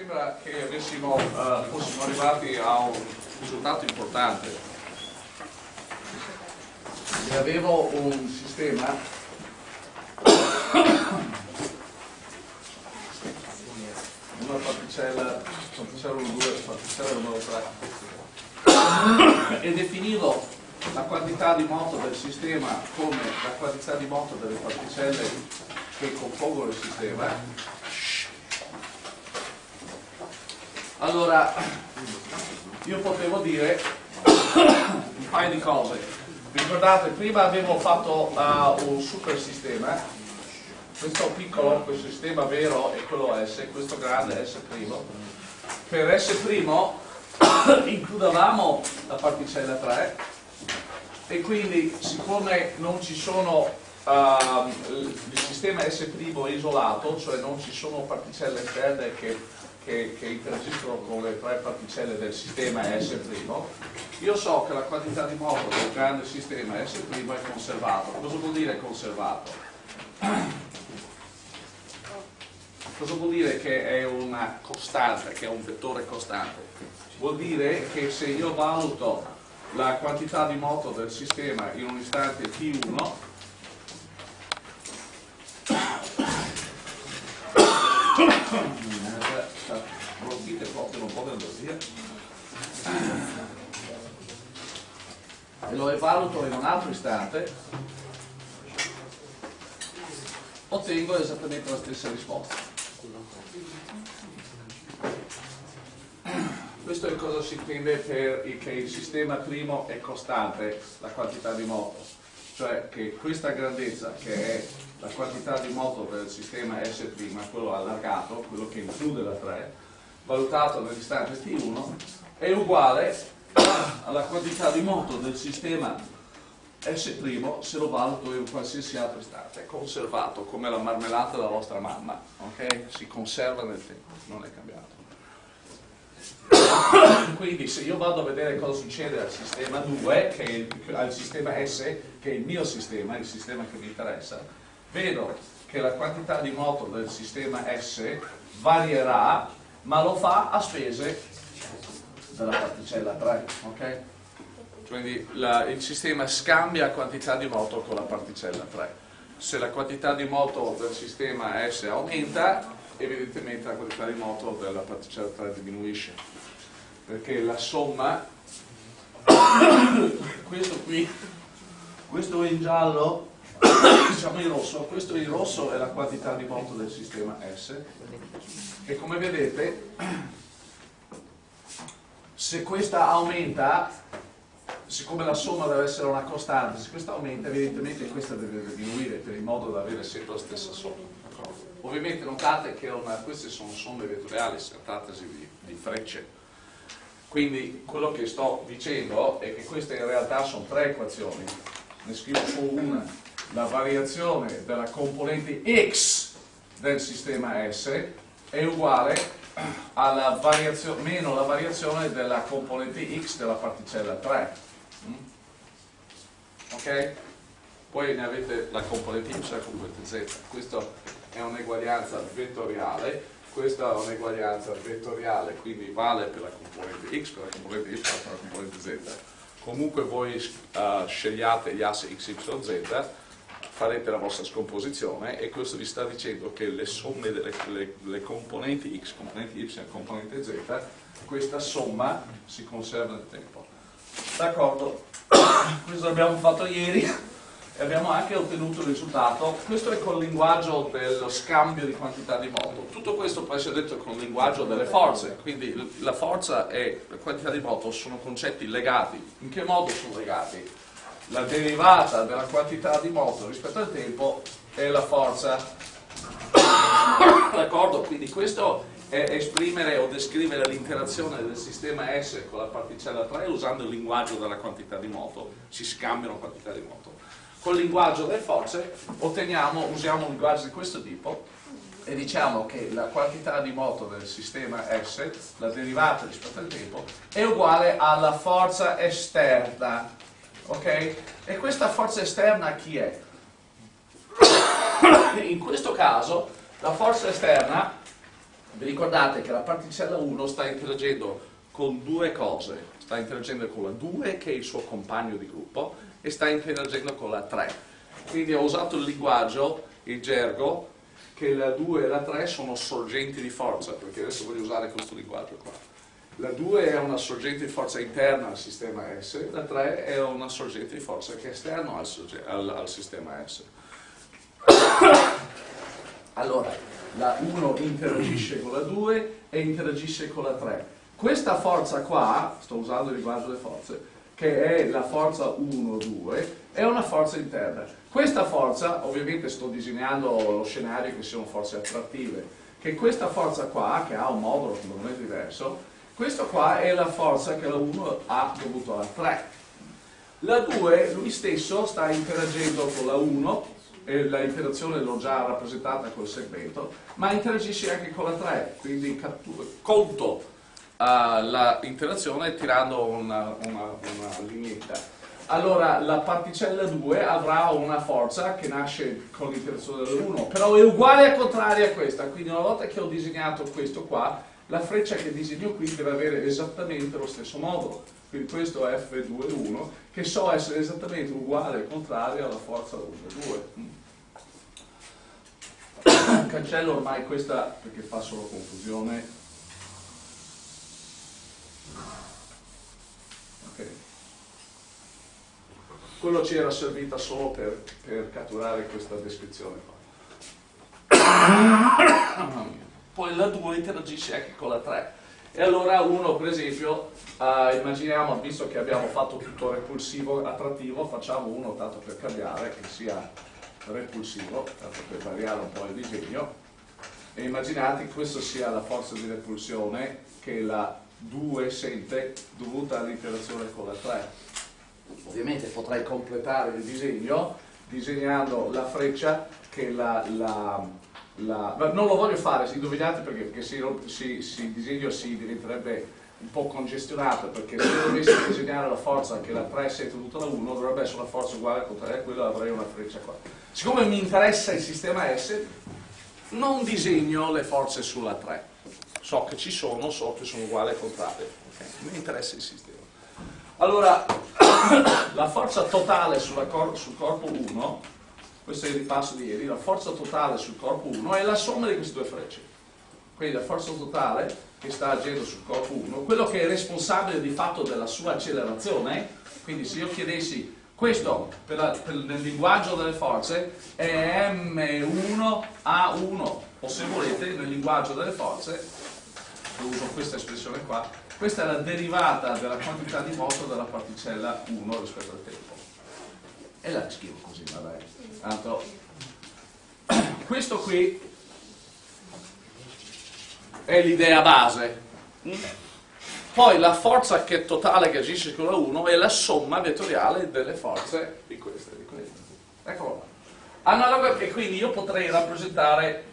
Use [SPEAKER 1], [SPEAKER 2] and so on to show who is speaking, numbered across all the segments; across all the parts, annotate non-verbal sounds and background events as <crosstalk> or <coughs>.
[SPEAKER 1] sembra che avessimo, uh, fossimo arrivati a un risultato importante. E avevo un sistema una particella, particella numero 2, particella numero 3 e definivo la quantità di moto del sistema come la quantità di moto delle particelle che compongono il sistema allora io potevo dire un paio di cose. Ricordate prima avevo fatto uh, un super sistema. Questo piccolo, questo sistema vero è quello S questo grande S' per S' <coughs> includevamo la particella 3 e quindi siccome non ci sono uh, il sistema S' isolato cioè non ci sono particelle esterne che che, che interagiscono con le tre particelle del sistema S', io so che la quantità di moto del grande sistema S' è conservato. Cosa vuol dire conservato? Cosa vuol dire che è una costante, che è un vettore costante? Vuol dire che se io valuto la quantità di moto del sistema in un istante t1 rompite proprio un po' d'andasia e lo evaluto in un altro istante. Ottengo esattamente la stessa risposta. Questo è cosa si intende per che il sistema primo è costante la quantità di moto. Cioè che questa grandezza che è la quantità di moto del sistema S', quello allargato, quello che include la 3, valutato nell'istante T1, è uguale alla quantità di moto del sistema S' se lo valuto in qualsiasi altro istante, conservato come la marmellata della vostra mamma, ok? Si conserva nel tempo, non è cambiato. Quindi se io vado a vedere cosa succede al sistema 2, che è il, al sistema S, che è il mio sistema, il sistema che mi interessa, vedo che la quantità di moto del sistema S varierà, ma lo fa a spese della particella 3, ok? Quindi la, il sistema scambia quantità di moto con la particella 3. Se la quantità di moto del sistema S aumenta, evidentemente la quantità di moto della particella 3 diminuisce. Perché la somma, <coughs> questo qui, questo in giallo <coughs> diciamo in rosso, questo in rosso è la quantità di moto del sistema S. E come vedete <coughs> se questa aumenta siccome la somma deve essere una costante se questa aumenta evidentemente questa deve diminuire per il modo da avere sempre la stessa somma. Ovviamente notate che una, queste sono somme vettoriali si trattasi di, di frecce. Quindi quello che sto dicendo è che queste in realtà sono tre equazioni. Ne scrivo solo una la variazione della componente x del sistema S è uguale alla variazione, meno la variazione della componente x della particella 3 mm? ok? poi ne avete la componente y e la componente z questa è un'eguaglianza vettoriale questa è un'eguaglianza vettoriale quindi vale per la componente x per la componente y per la componente z comunque voi uh, scegliate gli assi x, y, z farete la vostra scomposizione e questo vi sta dicendo che le somme delle le, le componenti x, componenti y componente z, questa somma si conserva nel tempo. D'accordo? <coughs> questo l'abbiamo fatto ieri e abbiamo anche ottenuto il risultato. Questo è col linguaggio dello scambio di quantità di moto. Tutto questo può essere detto con il linguaggio delle forze, quindi la forza e la quantità di moto sono concetti legati. In che modo sono legati? La derivata della quantità di moto rispetto al tempo è la forza. D'accordo? Quindi questo è esprimere o descrivere l'interazione del sistema S con la particella 3 usando il linguaggio della quantità di moto, si scambiano quantità di moto. Col linguaggio delle forze otteniamo, usiamo un linguaggio di questo tipo e diciamo che la quantità di moto del sistema S, la derivata rispetto al tempo, è uguale alla forza esterna ok? E questa forza esterna chi è? In questo caso la forza esterna Vi ricordate che la particella 1 sta interagendo con due cose, sta interagendo con la 2 che è il suo compagno di gruppo e sta interagendo con la 3. Quindi ho usato il linguaggio, il gergo, che la 2 e la 3 sono sorgenti di forza, perché adesso voglio usare questo linguaggio qua. La 2 è una sorgente di forza interna al sistema S, la 3 è una sorgente di forza che è esterna al, al, al sistema S. Allora, la 1 interagisce con la 2 e interagisce con la 3. Questa forza qua, sto usando il linguaggio delle forze, che è la forza 1-2, è una forza interna. Questa forza, ovviamente sto disegnando lo scenario che siano forze attrattive, che questa forza qua, che ha un modulo completamente diverso, questa qua è la forza che la 1 ha dovuto alla 3. La 2, lui stesso, sta interagendo con la 1 e la interazione l'ho già rappresentata col segmento, ma interagisce anche con la 3, quindi conto uh, l'interazione tirando una, una, una lineetta. Allora la particella 2 avrà una forza che nasce con l'interazione dell'1, però è uguale al contrario a questa, quindi una volta che ho disegnato questo qua, la freccia che disegno qui deve avere esattamente lo stesso modulo. Quindi questo è F2,1 che so essere esattamente uguale al contrario alla forza 1,2 <coughs> cancello ormai questa perché fa solo confusione. Quello ci era servita solo per, per catturare questa descrizione qua <coughs> poi la 2 interagisce anche con la 3 e allora uno per esempio uh, immaginiamo visto che abbiamo fatto tutto repulsivo attrattivo facciamo uno tanto per cambiare che sia repulsivo, tanto per variare un po' il disegno, e immaginate che questa sia la forza di repulsione che la 2 sente dovuta all'interazione con la 3. Ovviamente potrei completare il disegno disegnando la freccia che la, la, la non lo voglio fare, indovinate perché, perché se, si, si, il disegno si diventerebbe un po' congestionato perché se dovessi disegnare la forza che la 3 sente tutta la 1 dovrebbe essere una forza uguale al contrario a quella avrei una freccia qua. Siccome mi interessa il sistema S non disegno le forze sulla 3 so che ci sono, so che sono uguali al contrario. Okay? mi interessa il sistema. Allora <coughs> la forza totale cor sul corpo 1 questo è il ripasso di ieri la forza totale sul corpo 1 è la somma di queste due frecce quindi la forza totale che sta agendo sul corpo 1, quello che è responsabile di fatto della sua accelerazione, quindi se io chiedessi questo per la, per, nel linguaggio delle forze è M1A1 o se volete nel linguaggio delle forze, uso questa espressione qua, questa è la derivata della quantità di moto della particella 1 rispetto al tempo. E la scrivo così, vabbè. Tanto <coughs> questo qui è l'idea base. Poi la forza che totale che agisce con la 1 è la somma vettoriale delle forze di queste. Di queste. Eccolo. Analogo e quindi io potrei rappresentare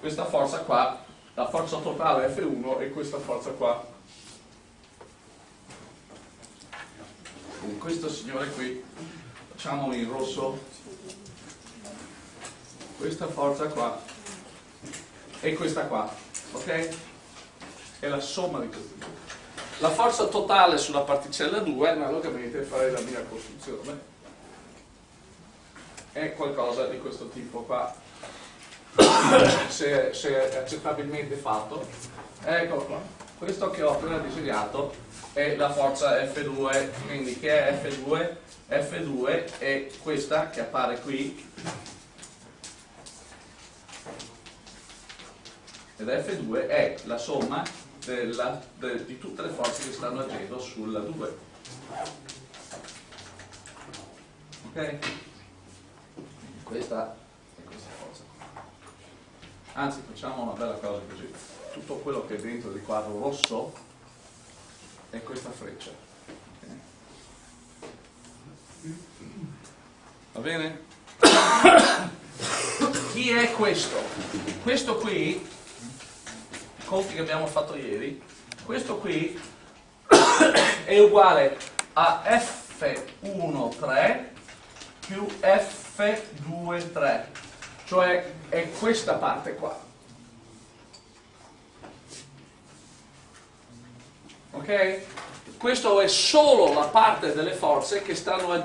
[SPEAKER 1] questa forza qua, la forza totale F1 e questa forza qua. Quindi questo signore qui, facciamo in rosso, questa forza qua e questa qua ok? È la somma di questi due. La forza totale sulla particella 2, analogamente farei la mia costruzione, è qualcosa di questo tipo qua. se, se è accettabilmente fatto, eccolo qua. Questo che ho appena disegnato è la forza F2, quindi che è F2? F2 è questa che appare qui, ed F2 è la somma della, de, di tutte le forze che stanno agendo sulla 2 ok? questa è questa forza anzi facciamo una bella cosa così tutto quello che è dentro il quadro rosso è questa freccia okay? va bene? <coughs> chi è questo? questo qui sconti che abbiamo fatto ieri, questo qui <coughs> è uguale a F13 più F23, cioè è questa parte qua. Ok? Questa è solo la parte delle forze che, stanno,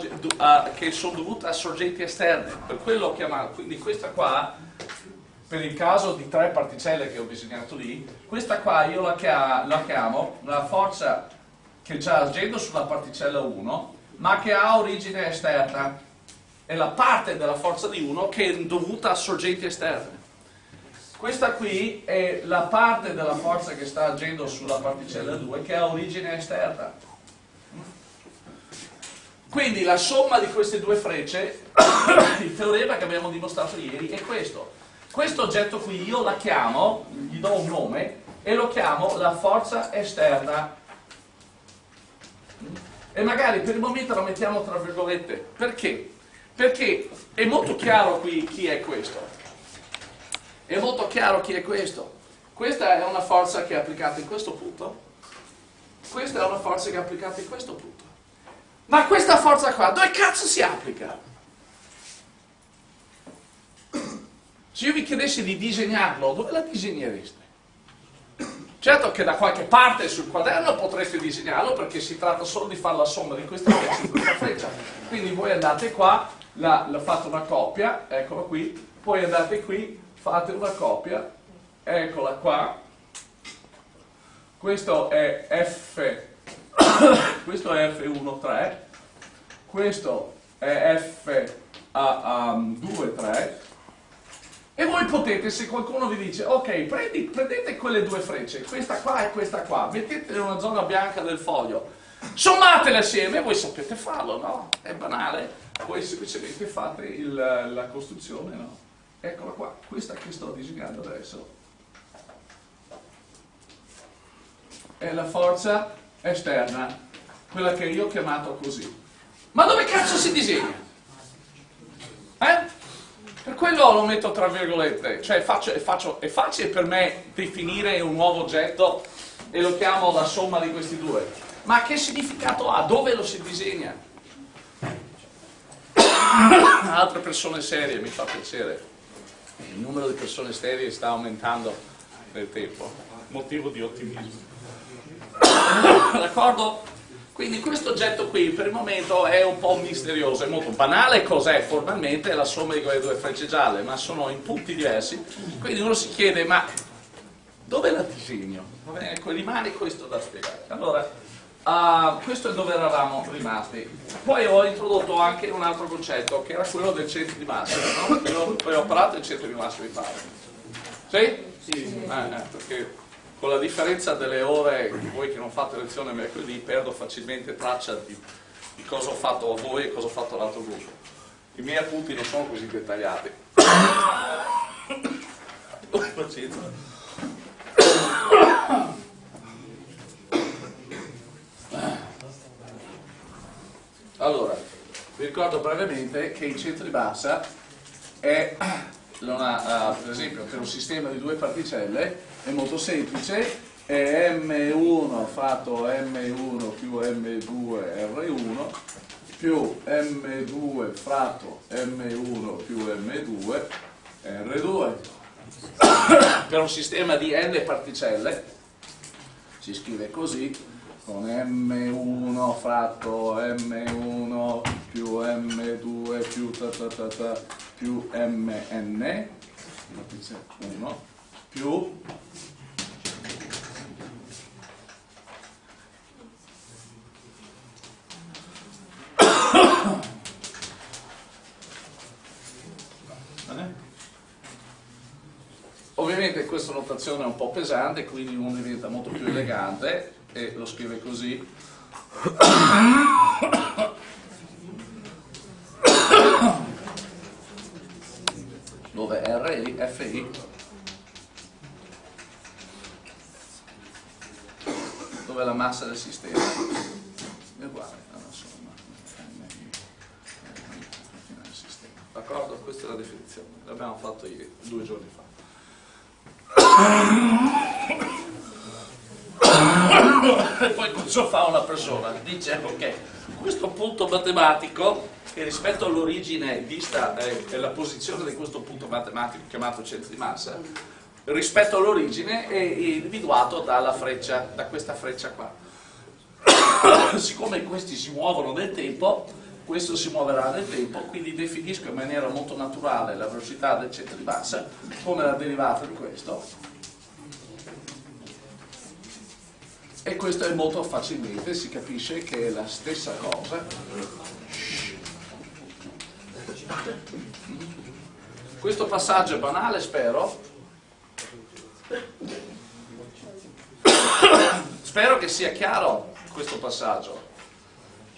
[SPEAKER 1] che sono dovute a sorgenti esterne, per quello chiamato, quindi questa qua per il caso di tre particelle che ho disegnato lì, questa qua io la chiamo, la, forza che sta agendo sulla particella 1, ma che ha origine esterna. È la parte della forza di 1 che è dovuta a sorgenti esterne. Questa qui è la parte della forza che sta agendo sulla particella 2 che ha origine esterna. Quindi la somma di queste due frecce, <coughs> il teorema che abbiamo dimostrato ieri, è questo. Questo oggetto qui io la chiamo, gli do un nome, e lo chiamo la forza esterna. E magari per il momento la mettiamo tra virgolette. Perché? Perché è molto chiaro qui chi è questo. È molto chiaro chi è questo. Questa è una forza che è applicata in questo punto. Questa è una forza che è applicata in questo punto. Ma questa forza qua, dove cazzo si applica? Se io vi chiedessi di disegnarlo, dove la disegnereste? Certo che da qualche parte sul quaderno potreste disegnarlo perché si tratta solo di fare la somma di questa freccia e questa freccia. Quindi voi andate qua, la, la fate una coppia, eccola qui, poi andate qui, fate una copia, eccola qua, questo è F, <coughs> questo è F1,3, questo è F2,3 e voi potete, se qualcuno vi dice, ok, prendi, prendete quelle due frecce, questa qua e questa qua, mettetele in una zona bianca del foglio, sommatele assieme, voi sapete farlo, no? È banale, voi semplicemente fate il, la costruzione, no? eccola qua, questa che sto disegnando adesso è la forza esterna, quella che io ho chiamato così. Ma dove cazzo si disegna? Per quello lo metto tra virgolette, cioè faccio, è, faccio, è facile per me definire un nuovo oggetto e lo chiamo la somma di questi due. Ma che significato ha? Dove lo si disegna? <coughs> Altre persone serie, mi fa piacere il numero di persone sterile sta aumentando nel tempo, motivo di ottimismo. D'accordo? Quindi questo oggetto qui per il momento è un po' misterioso, è molto banale cos'è formalmente, è la somma di quelle due frecce gialle, ma sono in punti diversi, quindi uno si chiede ma dove la disegno? Ecco, rimane questo da spiegare. Allora, Uh, questo è dove eravamo rimasti. Poi ho introdotto anche un altro concetto, che era quello del centro di massa. No? Io poi ho parlato del centro di massa, mi pare. Sì? Sì. Eh, eh, perché con la differenza delle ore, voi che non fate lezione mercoledì, perdo facilmente traccia di, di cosa ho fatto a voi e cosa ho fatto all'altro gruppo. I miei appunti non sono così dettagliati. Allora, vi ricordo brevemente che il centro di massa è, una, uh, per esempio, per un sistema di due particelle è molto semplice, è M1 fatto M1 più M2 R1 più M2 fratto M1 più M2 R2. per un sistema di n particelle si scrive così con M1 fratto M1 più M2 più ta ta ta ta più MN 1 più. Ovviamente questa notazione è un po' pesante, quindi uno diventa molto più elegante e lo scrive così. Dove RI, FI dove è la massa del sistema è uguale alla somma d'accordo? questa è la definizione l'abbiamo fatto ieri, due giorni fa e poi cosa fa una persona? Dice ok, questo punto matematico che rispetto all'origine vista è, è la posizione di questo punto matematico chiamato centro di massa, rispetto all'origine è individuato dalla freccia, da questa freccia qua. <coughs> siccome questi si muovono nel tempo, questo si muoverà nel tempo, quindi definisco in maniera molto naturale la velocità del centro di massa come la derivata di questo. E questo è molto facilmente, si capisce che è la stessa cosa. Questo passaggio è banale, spero. Spero che sia chiaro questo passaggio.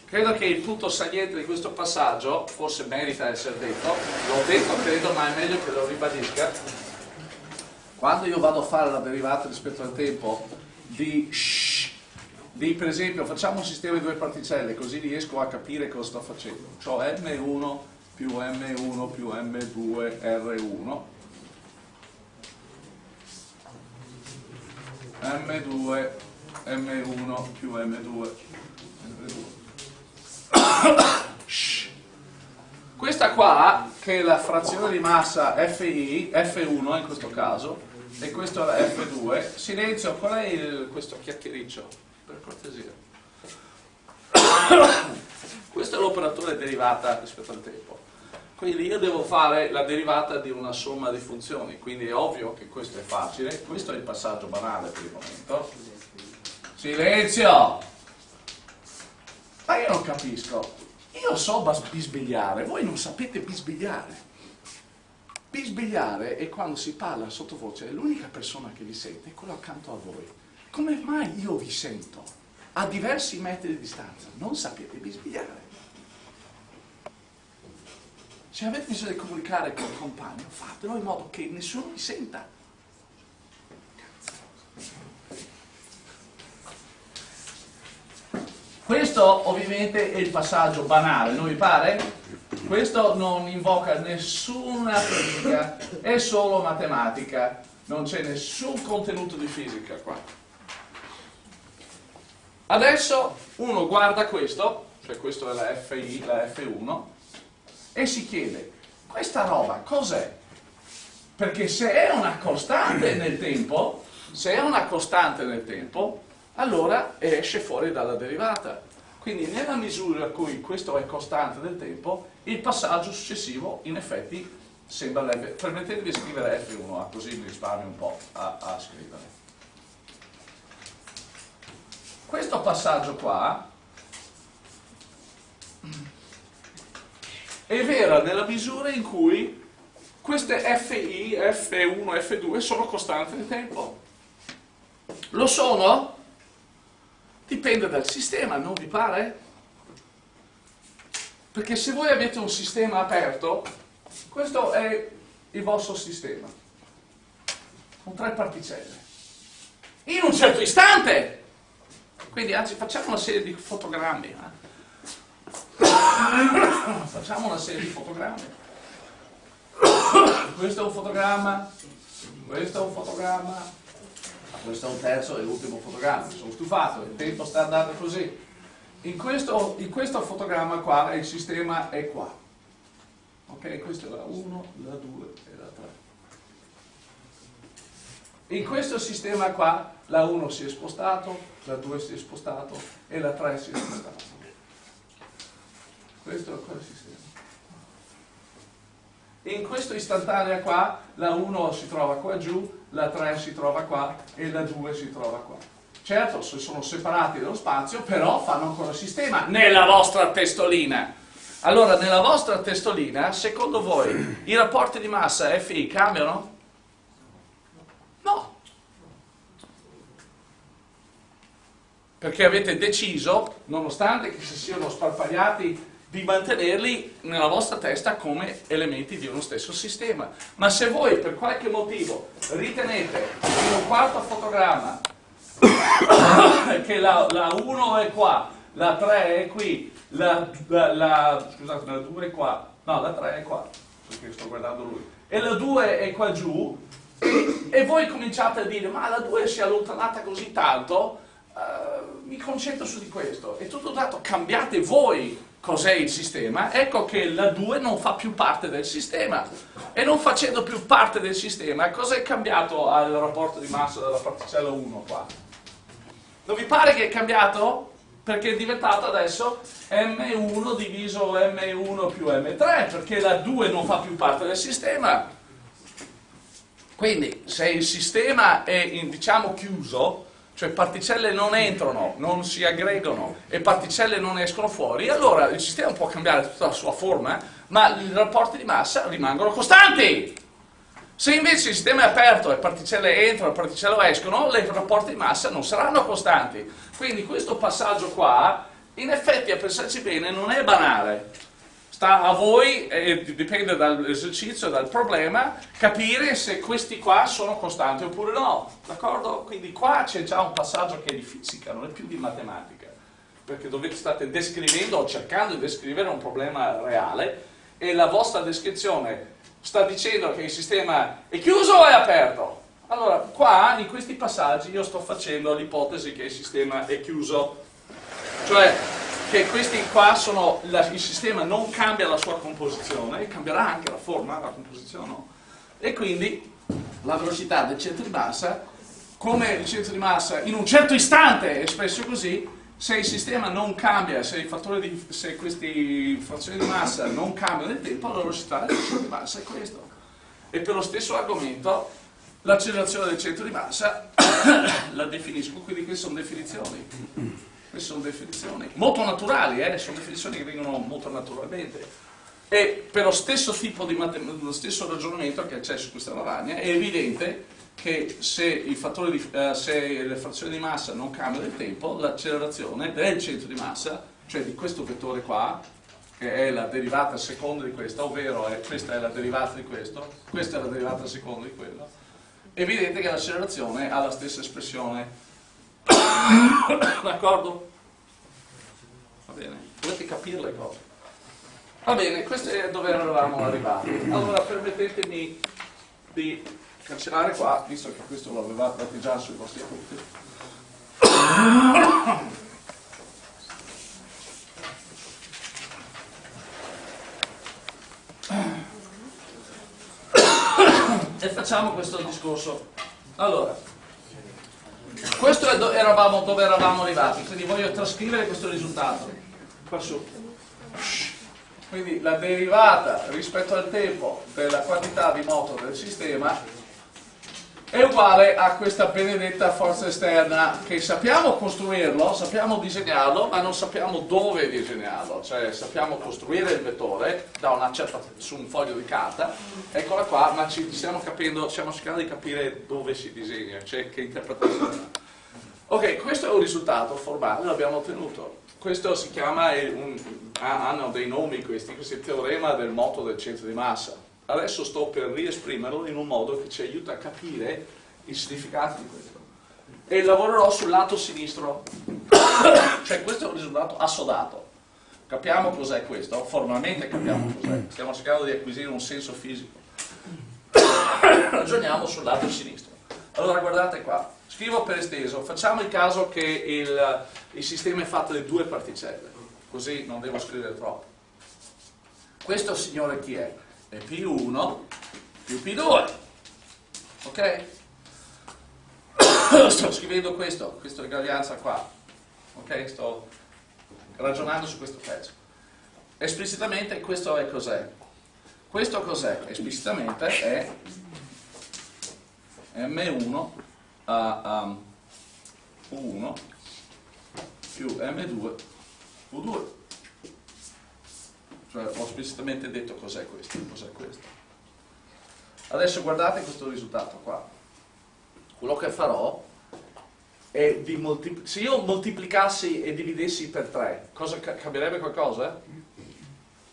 [SPEAKER 1] Credo che il punto saliente di questo passaggio, forse merita essere detto, l'ho detto credo ma è meglio che lo ribadisca, quando io vado a fare la derivata rispetto al tempo di, di per esempio facciamo un sistema di due particelle così riesco a capire cosa sto facendo, ho M1 più M1 più M2 R1 M2 M1 più M2 questa qua che è la frazione di massa FI F1 in questo caso e questo è F2 silenzio qual è il, questo chiacchiericcio? Per cortesia. Questo è l'operatore derivata rispetto al tempo quindi io devo fare la derivata di una somma di funzioni quindi è ovvio che questo è facile questo è il passaggio banale per il momento Silenzio! Ma io non capisco. Io so bisbigliare, voi non sapete bisbigliare. Bisbigliare è quando si parla sottovoce, è l'unica persona che vi sente, è quello accanto a voi. Come mai io vi sento? A diversi metri di distanza, non sapete bisbigliare. Se avete bisogno di comunicare con il compagno, fatelo in modo che nessuno vi senta. Questo ovviamente è il passaggio banale, non vi pare? Questo non invoca nessuna fisica, è solo matematica, non c'è nessun contenuto di fisica qua. Adesso uno guarda questo, cioè questo è la FI, la F1, e si chiede, questa roba cos'è? Perché se è una costante nel tempo, se è una costante nel tempo, allora esce fuori dalla derivata. Quindi nella misura in cui questo è costante nel tempo, il passaggio successivo in effetti sembra leve. Permettetemi di scrivere F1, così mi risparmio un po' a, a scrivere. Questo passaggio qua è vero nella misura in cui queste FI, F1, F2 sono costanti nel tempo. Lo sono? Dipende dal sistema, non vi pare? Perché se voi avete un sistema aperto, questo è il vostro sistema, con tre particelle. In un certo istante, quindi anzi facciamo una serie di fotogrammi, eh? <coughs> facciamo una serie di fotogrammi. Questo è un fotogramma, questo è un fotogramma, questo è un terzo e ultimo fotogramma, sono stufato, il tempo sta andando così. In questo, in questo fotogramma qua il sistema è qua. Ok, questa è la 1, la 2 e la 3. In questo sistema qua la 1 si è spostato, la 2 si è spostato e la 3 si è spostato. Questo è quel sistema. In questo istantanea qua la 1 si trova qua giù, la 3 si trova qua e la 2 si trova qua. Certo, sono separati dallo spazio, però fanno ancora sistema nella vostra testolina. Allora, nella vostra testolina, secondo voi, i rapporti di massa FI cambiano? No. Perché avete deciso, nonostante che si siano sparpagliati di mantenerli nella vostra testa come elementi di uno stesso sistema. Ma se voi per qualche motivo ritenete in un quarto fotogramma <coughs> che la, la 1 è qua, la 3 è qui, la, la, la, scusate, la 2 è qua, no, la 3 è qua, perché sto guardando lui, e la 2 è qua giù, e, e voi cominciate a dire, ma la 2 si è allontanata così tanto, uh, mi concentro su di questo, e tutto dato cambiate voi cos'è il sistema, ecco che la 2 non fa più parte del sistema. E non facendo più parte del sistema, cosa è cambiato al rapporto di massa della particella 1 qua? Non vi pare che è cambiato? perché è diventato adesso M1 diviso M1 più M3, perché la 2 non fa più parte del sistema. Quindi se il sistema è diciamo chiuso, cioè particelle non entrano, non si aggregano e particelle non escono fuori, allora il sistema può cambiare tutta la sua forma, ma i rapporti di massa rimangono costanti. Se invece il sistema è aperto e particelle entrano e particelle escono, i rapporti di massa non saranno costanti. Quindi questo passaggio qua, in effetti a pensarci bene, non è banale. Sta a voi, e dipende dall'esercizio dal problema, capire se questi qua sono costanti oppure no. D'accordo? Quindi qua c'è già un passaggio che è di fisica, non è più di matematica. Perché dovete state descrivendo o cercando di descrivere un problema reale e la vostra descrizione sta dicendo che il sistema è chiuso o è aperto? Allora, qua in questi passaggi io sto facendo l'ipotesi che il sistema è chiuso, cioè che questi qua sono, la, il sistema non cambia la sua composizione, cambierà anche la forma, la composizione no. E quindi la velocità del centro di massa, come il centro di massa in un certo istante è espresso così, se il sistema non cambia, se, di, se queste frazioni di massa non cambiano nel tempo, la velocità del centro di massa è questo. E per lo stesso argomento, l'accelerazione del centro di massa <coughs> la definisco, quindi queste sono definizioni. Queste sono definizioni molto naturali, eh? sono definizioni che vengono molto naturalmente. E per lo stesso tipo di lo stesso ragionamento che c'è su questa lavagna, è evidente che se, di, uh, se, le frazioni di massa non cambiano nel tempo, l'accelerazione del centro di massa, cioè di questo vettore qua, che è la derivata seconda di questa, ovvero è, questa è la derivata di questo, questa è la derivata seconda di quello, è evidente che l'accelerazione ha la stessa espressione. D'accordo? Va bene, dovete capire le cose. Va bene, questo è dove eravamo arrivati. Allora permettetemi di cancellare qua, visto che questo lo avevate già sui vostri appunti. e facciamo questo discorso. Allora, questo è do eravamo, dove eravamo arrivati, quindi voglio trascrivere questo risultato. Qua su. Quindi la derivata rispetto al tempo della quantità di moto del sistema è uguale a questa benedetta forza esterna che sappiamo costruirlo, sappiamo disegnarlo, ma non sappiamo dove disegnarlo, cioè sappiamo costruire il vettore certa, su un foglio di carta, eccola qua, ma ci stiamo capendo, stiamo cercando di capire dove si disegna, cioè che interpretazione. Ok, questo è un risultato formale, l'abbiamo ottenuto. Questo si chiama, un, hanno dei nomi questi, questo è il teorema del moto del centro di massa adesso sto per riesprimerlo in un modo che ci aiuta a capire il significato di questo. E lavorerò sul lato sinistro, <coughs> cioè questo è un risultato assodato. Capiamo cos'è questo, formalmente capiamo cos'è, stiamo cercando di acquisire un senso fisico. <coughs> Ragioniamo sul lato sinistro. Allora guardate qua, scrivo per esteso, facciamo il caso che il, il sistema è fatto di due particelle, così non devo scrivere troppo. Questo signore chi è? È P1 più P2. Ok? <coughs> sto scrivendo questo, questa eguaglianza qua. Ok? Sto ragionando su questo pezzo. Esplicitamente questo è cos'è? Questo cos'è? Esplicitamente è M1 a um, U1 più M2 U2 cioè ho esplicitamente detto cos'è questo, cos'è questo. Adesso guardate questo risultato qua. Quello che farò è di se io moltiplicassi e dividessi per 3, cosa cambierebbe qualcosa?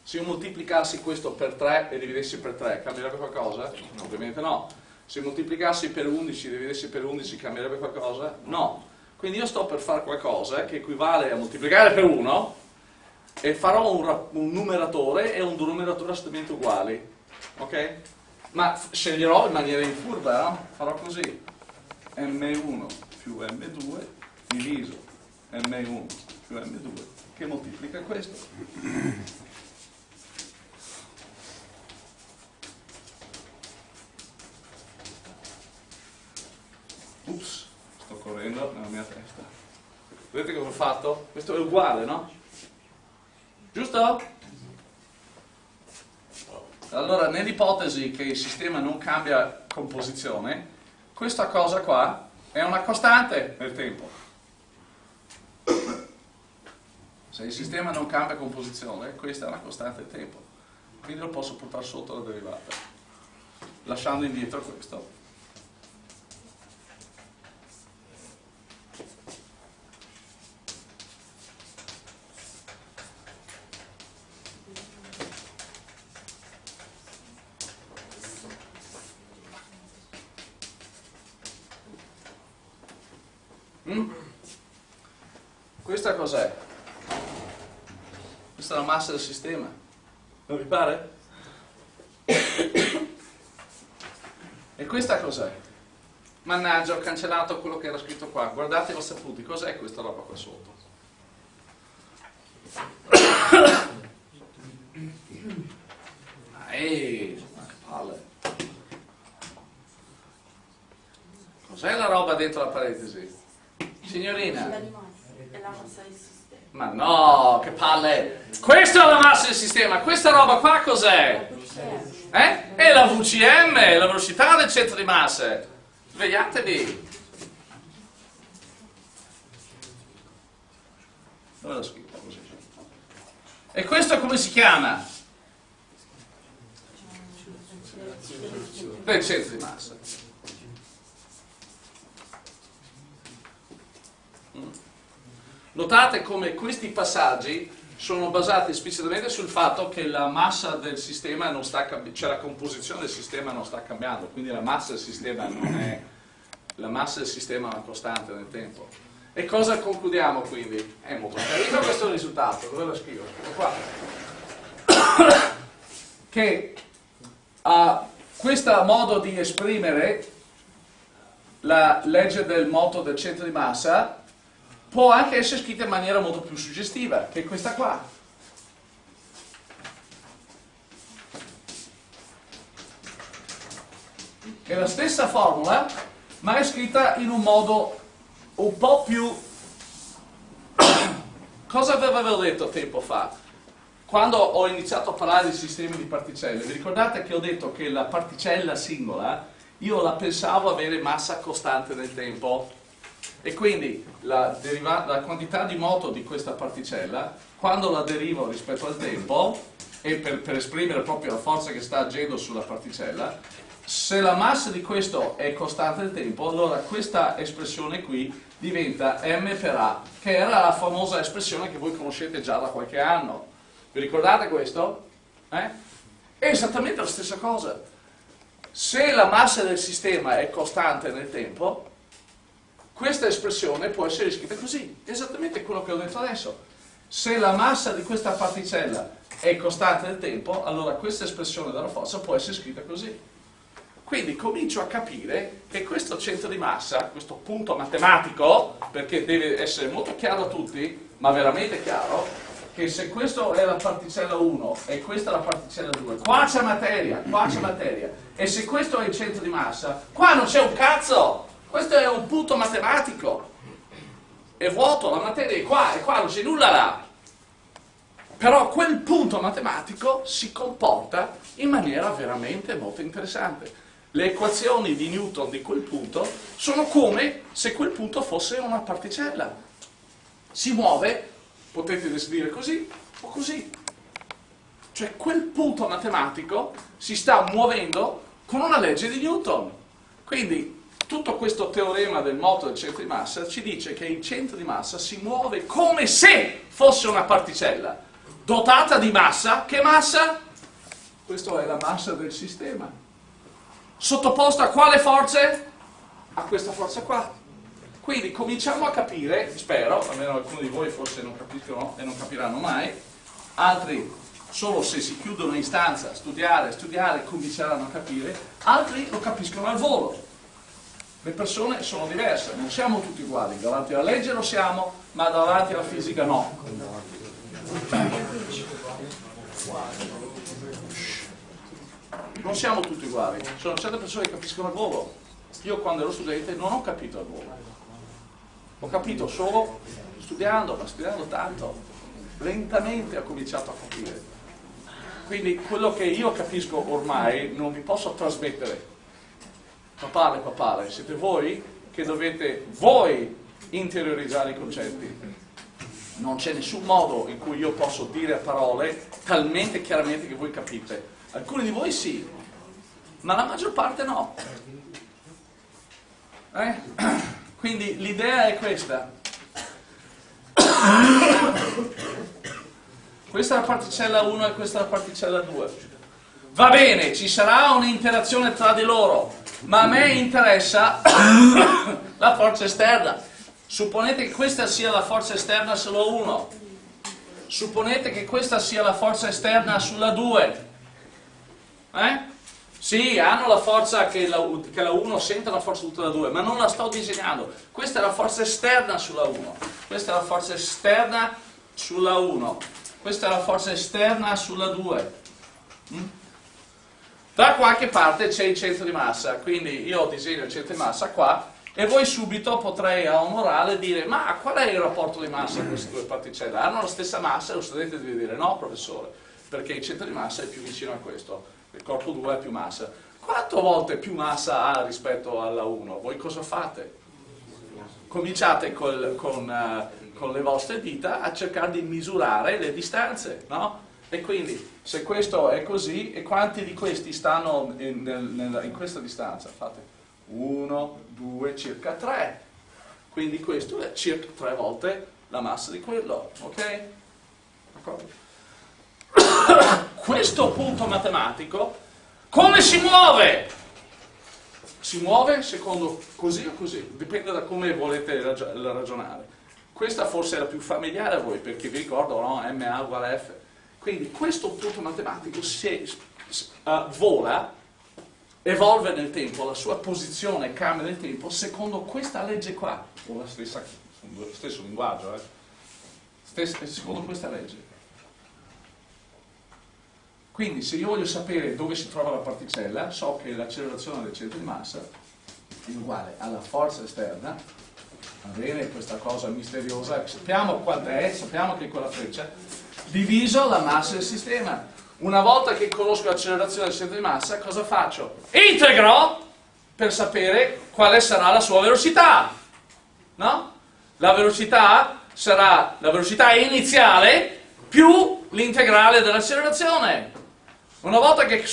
[SPEAKER 1] Se io moltiplicassi questo per 3 e dividessi per 3, cambierebbe qualcosa? No, ovviamente no. Se moltiplicassi per 11 e dividessi per 11, cambierebbe qualcosa? No. Quindi io sto per fare qualcosa che equivale a moltiplicare per 1 e farò un, un numeratore e un denominatore assolutamente uguali, ok? Ma sceglierò in maniera infurba, no? Farò così, m1 più m2 diviso m1 più m2 che moltiplica questo. Ups, sto correndo nella mia testa. Vedete cosa ho fatto? Questo è uguale, no? Giusto? Allora, nell'ipotesi che il sistema non cambia composizione, questa cosa qua è una costante nel tempo. Se il sistema non cambia composizione, questa è una costante nel tempo. Quindi lo posso portare sotto la derivata, lasciando indietro questo. Mm? Questa cos'è? Questa è la massa del sistema. Non vi pare? E questa cos'è? Mannaggia, ho cancellato quello che era scritto qua. Guardate i vostri appunti. Cos'è questa roba qua sotto? Ehi, ma che palle. Cos'è la roba dentro la parentesi? Signorina. È la massa del sistema. Ma no, che palle! Questa è la massa del sistema, questa roba qua cos'è? Eh? È la VCM, la velocità del centro di massa. Svegliatevi. Dove l'ho scritto così? E questo come si chiama? Del centro di massa. Notate come questi passaggi sono basati esplicitamente sul fatto che la massa del sistema non sta cambiando, cioè la composizione del sistema non sta cambiando, quindi la massa del sistema non è, la massa del sistema è una costante nel tempo. E cosa concludiamo quindi? È molto chiarito questo risultato, dove lo scrivo? Ecco <coughs> che uh, questo modo di esprimere la legge del moto del centro di massa può anche essere scritta in maniera molto più suggestiva, che è questa qua. È la stessa formula, ma è scritta in un modo un po' più... <coughs> Cosa avevo detto tempo fa? Quando ho iniziato a parlare di sistemi di particelle, vi ricordate che ho detto che la particella singola, io la pensavo avere massa costante nel tempo, e quindi la, la, quantità di moto di questa particella, quando la derivo rispetto al tempo, e per, per esprimere proprio la forza che sta agendo sulla particella, se la massa di questo è costante nel tempo, allora questa espressione qui diventa m per a, che era la famosa espressione che voi conoscete già da qualche anno. Vi ricordate questo? Eh? È esattamente la stessa cosa. Se la massa del sistema è costante nel tempo, questa espressione può essere scritta così, esattamente quello che ho detto adesso. Se la massa di questa particella è costante nel tempo, allora questa espressione della forza può essere scritta così. Quindi comincio a capire che questo centro di massa, questo punto matematico, perché deve essere molto chiaro a tutti, ma veramente chiaro, che se questa è la particella 1 e questa è la particella 2, qua c'è materia, qua c'è materia, e se questo è il centro di massa, qua non c'è un cazzo! Questo è un punto matematico. È vuoto, la materia è qua, è qua, non c'è nulla là. Però quel punto matematico si comporta in maniera veramente molto interessante. Le equazioni di Newton di quel punto sono come se quel punto fosse una particella. Si muove, potete descrivere così o così. Cioè quel punto matematico si sta muovendo con una legge di Newton. Quindi tutto questo teorema del moto del centro di massa ci dice che il centro di massa si muove come se fosse una particella dotata di massa. Che massa? Questa è la massa del sistema. Sottoposta a quale forze? A questa forza qua. Quindi cominciamo a capire, spero, almeno alcuni di voi forse non capiscono e non capiranno mai, altri solo se si chiudono in stanza, studiare, studiare, cominceranno a capire, altri lo capiscono al volo le persone sono diverse, non siamo tutti uguali, davanti alla legge lo siamo, ma davanti alla fisica no. Non siamo tutti uguali, sono certe persone che capiscono al volo. Io quando ero studente non ho capito al volo. Ho capito solo studiando, ma studiando tanto. Lentamente ho cominciato a capire. Quindi quello che io capisco ormai non vi posso trasmettere. Papale, papale, siete voi che dovete voi interiorizzare i concetti. Non c'è nessun modo in cui io posso dire a parole talmente chiaramente che voi capite. Alcuni di voi sì, ma la maggior parte no. Eh? <coughs> Quindi l'idea è questa. <coughs> Questa è la particella 1 e questa è la particella 2. Va bene, ci sarà un'interazione tra di loro, ma a me interessa <coughs> la forza esterna. Supponete che questa sia la forza esterna solo 1. Supponete che questa sia la forza esterna sulla 2. Eh? Sì, hanno la forza che la, che la 1 sente la forza tutta la 2, ma non la sto disegnando. Questa è la forza esterna sulla 1. Questa è la forza esterna sulla 1. Questa è la forza esterna sulla 2. Mm? Da qualche parte c'è il centro di massa, quindi io disegno il centro di massa qua e voi subito potrei a un morale dire ma qual è il rapporto di massa di queste due particelle? Hanno la stessa massa? E lo studente deve dire no professore, perché il centro di massa è più vicino a questo il corpo 2 ha più massa. Quattro volte più massa ha rispetto alla 1? Voi cosa fate? Cominciate col, con, uh, con, le vostre dita a cercare di misurare le distanze, no? E quindi, se questo è così, e quanti di questi stanno in, in, in questa distanza? Fate 1, 2, circa 3. Quindi questo è circa 3 volte la massa di quello, ok? <coughs> Questo punto matematico come si muove? Si muove secondo così o così, dipende da come volete ragionare. Questa forse è la più familiare a voi, perché vi ricordo, no? MA uguale F. Quindi questo punto matematico si, uh, vola, evolve nel tempo, la sua posizione cambia nel tempo secondo questa legge qua, stessa, lo stesso linguaggio, eh? Stessa, secondo questa legge. Quindi se io voglio sapere dove si trova la particella, so che l'accelerazione del centro di massa è uguale alla forza esterna, va bene, questa cosa misteriosa, sappiamo quant'è, sappiamo che è quella freccia, diviso la massa del sistema. Una volta che conosco l'accelerazione del centro di massa, cosa faccio? Integro per sapere quale sarà la sua velocità. No? La velocità sarà la velocità iniziale più l'integrale dell'accelerazione. Una volta che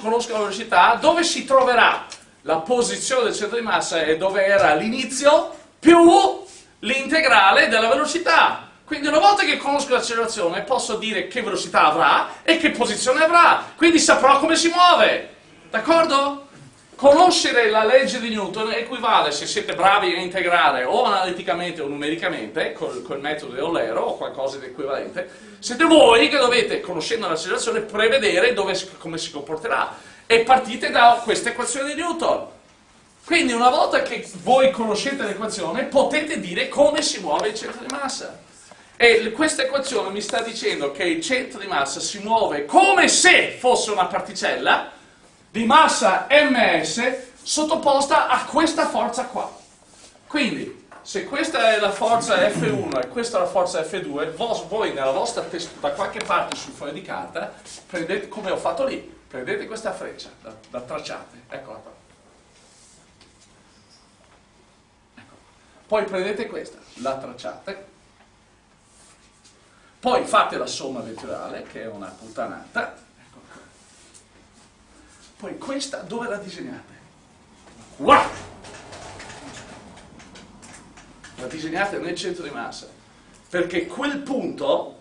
[SPEAKER 1] conosco la velocità, dove si troverà la posizione del centro di massa e dove era l'inizio più l'integrale della velocità. Quindi una volta che conosco l'accelerazione posso dire che velocità avrà e che posizione avrà, quindi saprò come si muove. D'accordo? Conoscere la legge di Newton equivale, se siete bravi a integrare o analiticamente o numericamente, col, col metodo di Eulero o qualcosa di equivalente, siete voi che dovete, conoscendo l'accelerazione, prevedere dove, come si comporterà. E partite da questa equazione di Newton. Quindi una volta che voi conoscete l'equazione, potete dire come si muove il centro di massa. E questa equazione mi sta dicendo che il centro di massa si muove come se fosse una particella, di massa ms sottoposta a questa forza qua. Quindi, se questa è la forza F1 e questa è la forza F2, voi nella vostra testa, da qualche parte sul foglio di carta, prendete, come ho fatto lì, prendete questa freccia, la, la tracciate, eccola qua. Ecco. Poi prendete questa, la tracciate, poi fate la somma vettoriale, che è una puttanata, poi questa dove la disegnate? Qua! La disegnate nel centro di massa, perché quel punto,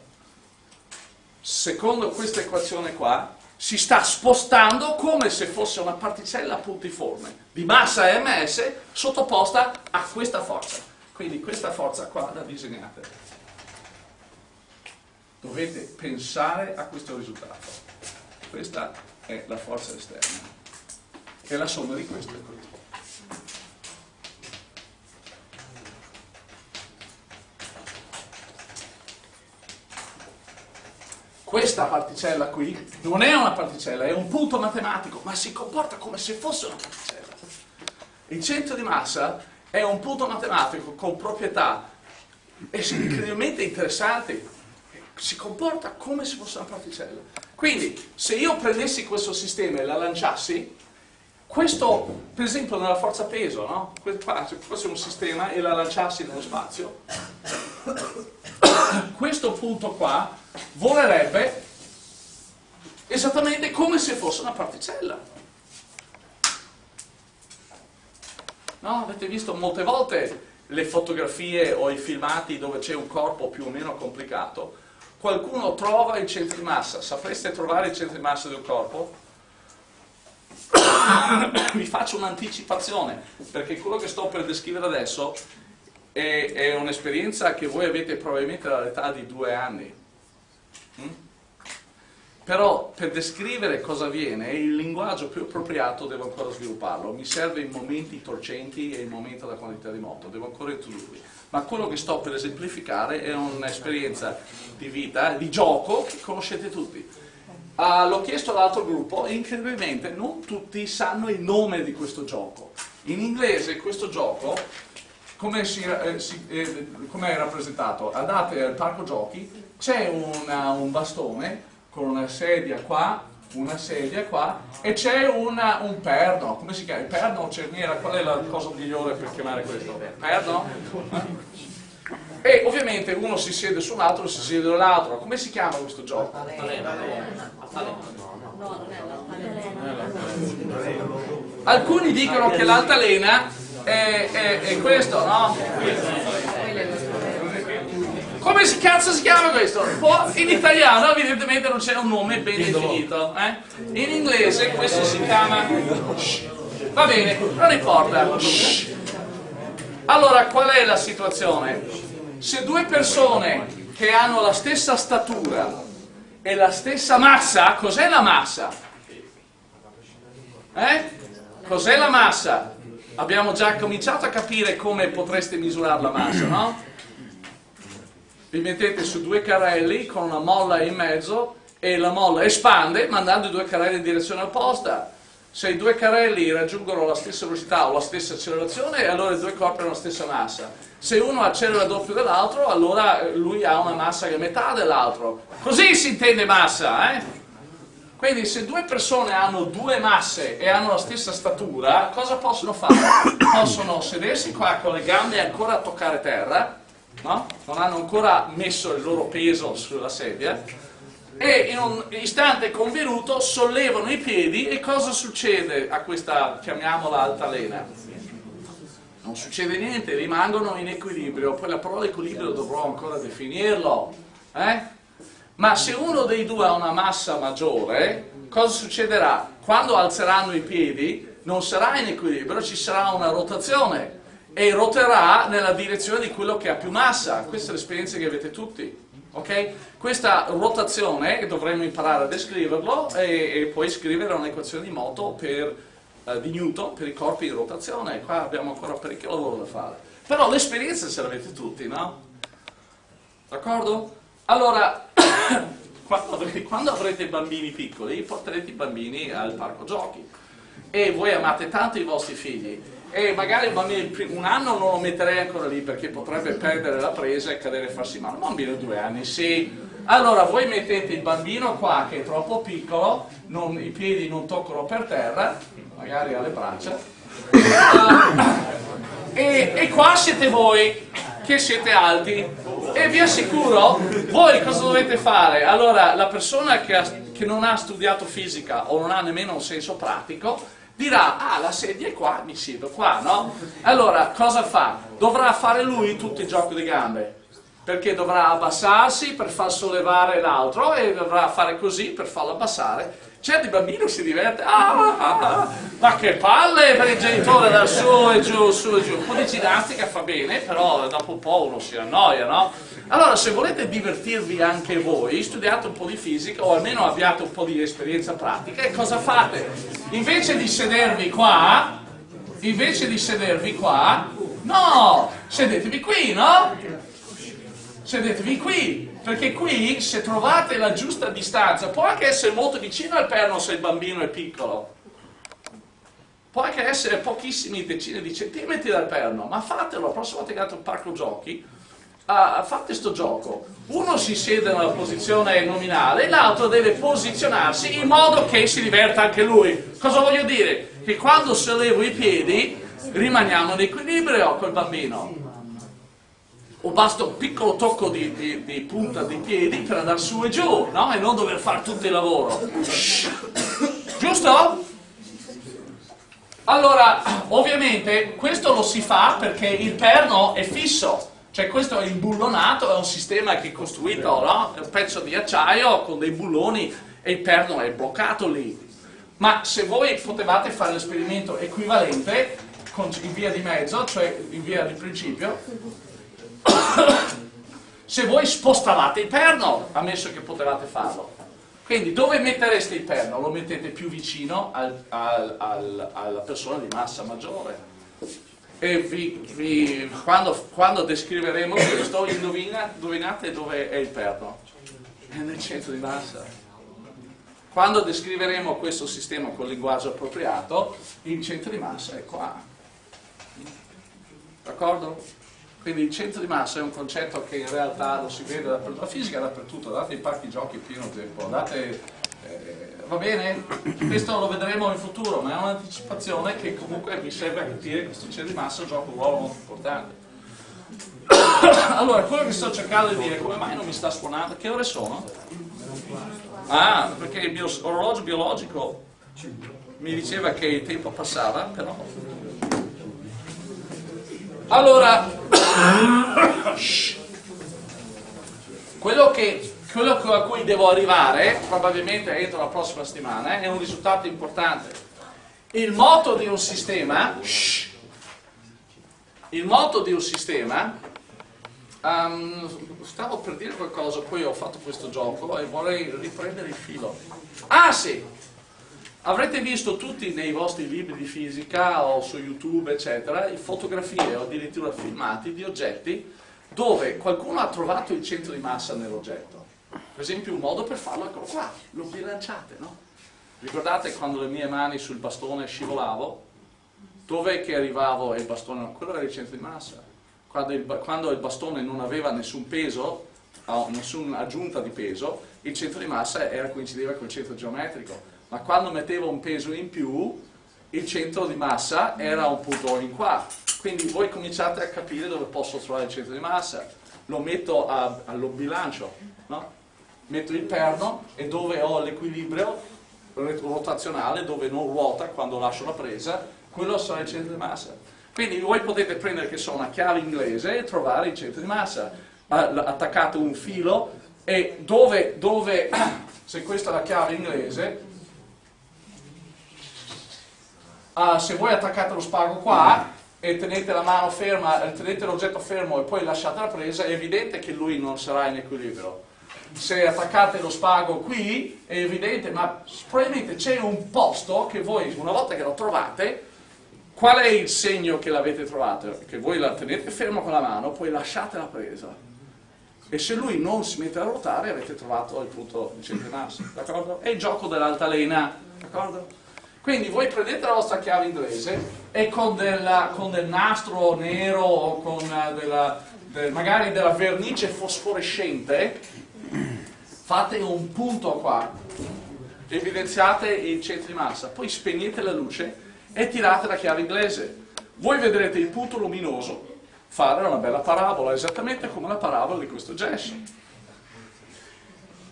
[SPEAKER 1] secondo questa equazione qua, si sta spostando come se fosse una particella puntiforme di massa ms sottoposta a questa forza. Quindi questa forza qua la disegnate. Dovete pensare a questo risultato. Questa è la forza esterna, è la somma di questo e questo. Questa particella qui non è una particella, è un punto matematico, ma si comporta come se fosse una particella. Il centro di massa è un punto matematico con proprietà incredibilmente interessanti, si comporta come se fosse una particella. Quindi, se io prendessi questo sistema e la lanciassi, questo, per esempio, nella forza peso, no? Se fosse un sistema e la lanciassi nello spazio, <coughs> questo punto qua volerebbe esattamente come se fosse una particella. No? Avete visto molte volte le fotografie o i filmati dove c'è un corpo più o meno complicato? Qualcuno trova i centri di massa. Sapreste trovare i centri di massa del corpo? <coughs> Vi faccio un'anticipazione, perché quello che sto per descrivere adesso è, è un'esperienza che voi avete probabilmente all'età di due anni. Mm? Però per descrivere cosa avviene, il linguaggio più appropriato devo ancora svilupparlo, mi serve in momenti torcenti e in momenti della quantità di moto, devo ancora introdurli. Ma quello che sto per esemplificare è un'esperienza di vita, di gioco, che conoscete tutti. Uh, L'ho chiesto all'altro gruppo e incredibilmente non tutti sanno il nome di questo gioco. In inglese questo gioco, come, eh, eh, com è rappresentato? Andate al parco giochi, c'è un bastone con una sedia qua, una sedia qua e c'è un perno, come si chiama? Il perno o cerniera? Qual è la cosa migliore per chiamare questo? Perno? <laughs> E ovviamente uno si siede su un altro, si siede sull'altro. Come si chiama questo gioco? Alcuni dicono che l'altalena è, è, è questo, no? Come si cazzo si chiama questo? In italiano evidentemente non c'è un nome ben definito. Eh? In inglese questo si chiama... Va bene, non importa. Allora, qual è la situazione? Se due persone che hanno la stessa statura e la stessa massa, cos'è la massa? Eh? Cos'è la massa? Abbiamo già cominciato a capire come potreste misurare la massa, no? Vi mettete su due carrelli con una molla in mezzo e la molla espande mandando i due carrelli in direzione opposta. Se i due carrelli raggiungono la stessa velocità o la stessa accelerazione, allora i due corpi hanno la stessa massa. Se uno accelera doppio dell'altro, allora lui ha una massa che è metà dell'altro. Così si intende massa, eh? Quindi se due persone hanno due masse e hanno la stessa statura, cosa possono fare? Possono sedersi qua con le gambe ancora a toccare terra, no? non hanno ancora messo il loro peso sulla sedia, e in un istante convenuto sollevano i piedi e cosa succede a questa, chiamiamola altalena? Non succede niente, rimangono in equilibrio, poi la parola equilibrio dovrò ancora definirlo, eh? ma se uno dei due ha una massa maggiore, cosa succederà? Quando alzeranno i piedi non sarà in equilibrio, ci sarà una rotazione, e roterà nella direzione di quello che ha più massa. Questa è l'esperienza che avete tutti. Okay? Questa rotazione dovremmo imparare a descriverlo e, e poi scrivere un'equazione di moto per, uh, di Newton per i corpi in rotazione. Qua abbiamo ancora parecchio lavoro da fare. Però l'esperienza ce l'avete tutti, no? D'accordo? Allora, <coughs> quando, avrete, quando avrete bambini piccoli, porterete i bambini al parco giochi e voi amate tanto i vostri figli e magari un bambino un anno non lo metterei ancora lì perché potrebbe perdere la presa e cadere e farsi male, un bambino di due anni sì. Allora voi mettete il bambino qua che è troppo piccolo, non, i piedi non toccano per terra, magari alle braccia, e, e qua siete voi che siete alti e vi assicuro, voi cosa dovete fare? Allora la persona che, ha, che non ha studiato fisica o non ha nemmeno un senso pratico dirà, ah la sedia è qua, mi siedo qua, no? Allora, cosa fa? Dovrà fare lui tutto il gioco di gambe, perché dovrà abbassarsi per far sollevare l'altro e dovrà fare così per farlo abbassare. Certo il bambino si diverte, ah, ah, ah, ma che palle per il genitore da su e giù, su e giù. Un po' di ginnastica fa bene, però dopo un po' uno si annoia, no? Allora, se volete divertirvi anche voi, studiate un po' di fisica o almeno abbiate un po' di esperienza pratica e cosa fate? Invece di sedervi qua, invece di sedervi qua, no, sedetevi qui, no? Sedetevi qui, perché qui se trovate la giusta distanza, può anche essere molto vicino al perno se il bambino è piccolo, può anche essere pochissimi decine di centimetri dal perno, ma fatelo, la prossima volta che andate a un parco giochi, uh, fate questo gioco. Uno si siede nella posizione nominale l'altro deve posizionarsi in modo che si diverta anche lui. Cosa voglio dire? Che quando sollevo i piedi rimaniamo in equilibrio col bambino. O basta un piccolo tocco di, di, di punta dei piedi per andare su e giù, no? E non dover fare tutto il lavoro. Giusto? Allora, ovviamente questo lo si fa perché il perno è fisso, cioè questo è imbullonato, è un sistema che è costruito, no? È un pezzo di acciaio con dei bulloni e il perno è bloccato lì. Ma se voi potevate fare l'esperimento equivalente in via di mezzo, cioè in via di principio, <coughs> se voi spostavate il perno, ammesso che potevate farlo. Quindi dove mettereste il perno? Lo mettete più vicino al, al, al, alla persona di massa maggiore. E vi, vi, quando, quando, descriveremo questo, indovina, indovinate dove è il perno? È nel centro di massa. Quando descriveremo questo sistema con linguaggio appropriato, il centro di massa è qua. D'accordo? Quindi il centro di massa è un concetto che in realtà lo si vede dappertutto, la fisica è dappertutto, andate ai parchi giochi pieno tempo, andate, eh, va bene? Questo lo vedremo in futuro, ma è un'anticipazione che comunque vi serve a capire che questo centro di massa gioca un ruolo molto importante. allora, quello che sto cercando di dire, come mai non mi sta suonando? Che ore sono? Ah, perché il bio, orologio biologico mi diceva che il tempo passava, però allora, <coughs> quello, che, quello a cui devo arrivare, probabilmente entro la prossima settimana, è un risultato importante. Il moto di un sistema, il moto di un sistema, um, stavo per dire qualcosa, poi ho fatto questo gioco e vorrei riprendere il filo. Ah sì, Avrete visto tutti nei vostri libri di fisica o su YouTube, eccetera, fotografie o addirittura filmati di oggetti dove qualcuno ha trovato il centro di massa nell'oggetto. Per esempio un modo per farlo, eccolo qua, lo bilanciate, no? Ricordate quando le mie mani sul bastone scivolavo? Dov'è che arrivavo e il bastone? Quello era il centro di massa. Quando il, quando il bastone non aveva nessun peso, nessuna aggiunta di peso, il centro di massa era, coincideva col centro geometrico ma quando mettevo un peso in più il centro di massa era un punto in qua quindi voi cominciate a capire dove posso trovare il centro di massa. Lo metto a, allo bilancio no? metto il perno e dove ho l'equilibrio rotazionale dove non ruota quando lascio la presa quello sarà il centro di massa. Quindi voi potete prendere che so una chiave inglese e trovare il centro di massa. Attaccate un filo e dove, dove <coughs> se questa è la chiave inglese uh, se voi attaccate lo spago qua e tenete la mano ferma, tenete l'oggetto fermo e poi lasciate la presa, è evidente che lui non sarà in equilibrio. Se attaccate lo spago qui, è evidente, ma probabilmente c'è un posto che voi, una volta che lo trovate, qual è il segno che l'avete trovato? Che voi la tenete fermo con la mano, poi lasciate la presa. E se lui non si mette a ruotare, avete trovato il punto di massa, d'accordo? È il gioco dell'altalena, d'accordo? Quindi voi prendete la vostra chiave inglese e con, della, con del nastro nero o con eh, della, del, magari della vernice fosforescente fate un punto qua, evidenziate il centro di massa, poi spegnete la luce e tirate la chiave inglese. Voi vedrete il punto luminoso fare una bella parabola, esattamente come la parabola di questo gesso.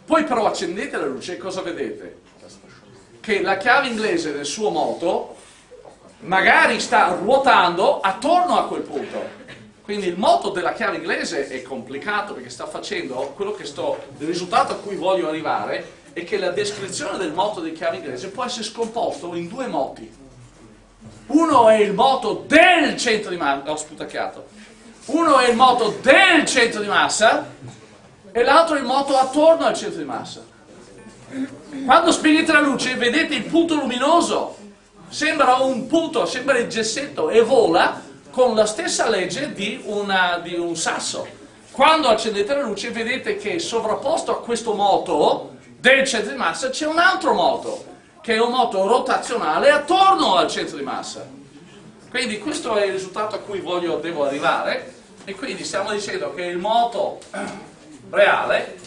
[SPEAKER 1] Poi però accendete la luce e cosa vedete? Che la chiave inglese del suo moto magari sta ruotando attorno a quel punto. Quindi il moto della chiave inglese è complicato perché sta facendo quello che sto, il risultato a cui voglio arrivare è che la descrizione del moto di chiave inglese può essere scomposto in due moti. Uno è il moto del centro di massa, ho sputacchiato, uno è il moto del centro di massa e l'altro è il moto attorno al centro di massa. Quando spegnete la luce vedete il punto luminoso, sembra un punto, sembra il gessetto e vola con la stessa legge di, una, di un sasso. Quando accendete la luce vedete che sovrapposto a questo moto del centro di massa c'è un altro moto che è un moto rotazionale attorno al centro di massa. Quindi questo è il risultato a cui voglio, devo arrivare e quindi stiamo dicendo che il moto reale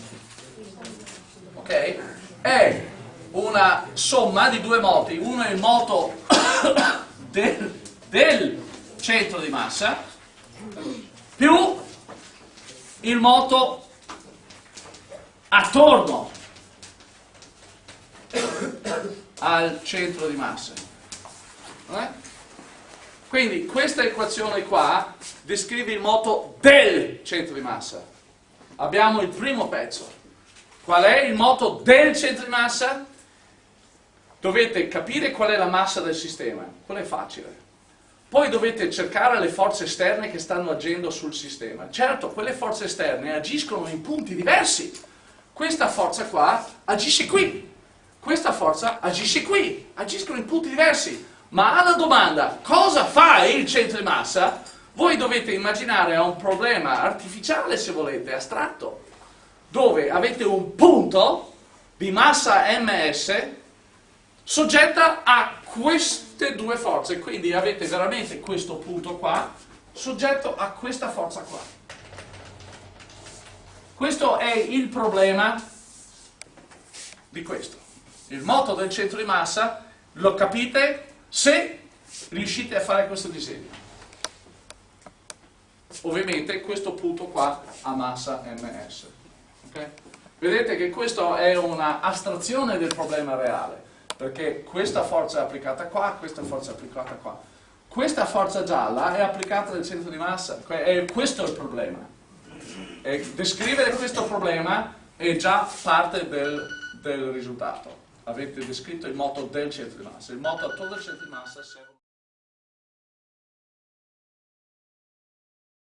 [SPEAKER 1] okay, è una somma di due moti, uno è il moto <coughs> del, del centro di massa più il moto attorno al centro di massa. Eh? Quindi questa equazione qua descrive il moto del centro di massa. Abbiamo il primo pezzo. Qual è il moto del centro di massa? Dovete capire qual è la massa del sistema, quello è facile. Poi dovete cercare le forze esterne che stanno agendo sul sistema. Certo, quelle forze esterne agiscono in punti diversi. Questa forza qua agisce qui, questa forza agisce qui, agiscono in punti diversi. Ma alla domanda cosa fa il centro di massa, voi dovete immaginare un problema artificiale, se volete, astratto, dove avete un punto di massa ms soggetta a queste due forze, quindi avete veramente questo punto qua soggetto a questa forza qua. Questo è il problema di questo. Il moto del centro di massa lo capite se riuscite a fare questo disegno. Ovviamente questo punto qua ha massa ms. Okay? Vedete che questa è una astrazione del problema reale perché questa forza è applicata qua, questa forza è applicata qua. Questa forza gialla è applicata nel centro di massa, e questo è il problema. E descrivere questo problema è già parte del, del risultato. Avete descritto il moto del centro di massa. Il moto attorno al centro di massa serve